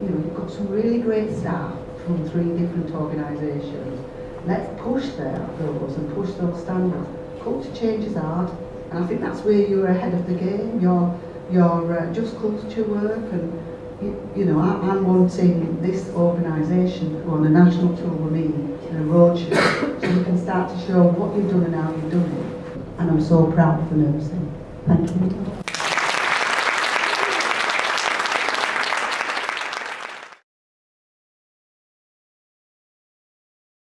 You know, you've got some really great staff from three different organisations. Let's push their those and push those standards. Culture change is hard, and I think that's where you're ahead of the game. You're, you're uh, just culture work, and you, you know, I'm wanting this organisation to go on a national tour with me in a roadshow, so you can start to show what you've done and how you've done it. And I'm so proud for the nursing. Thank you.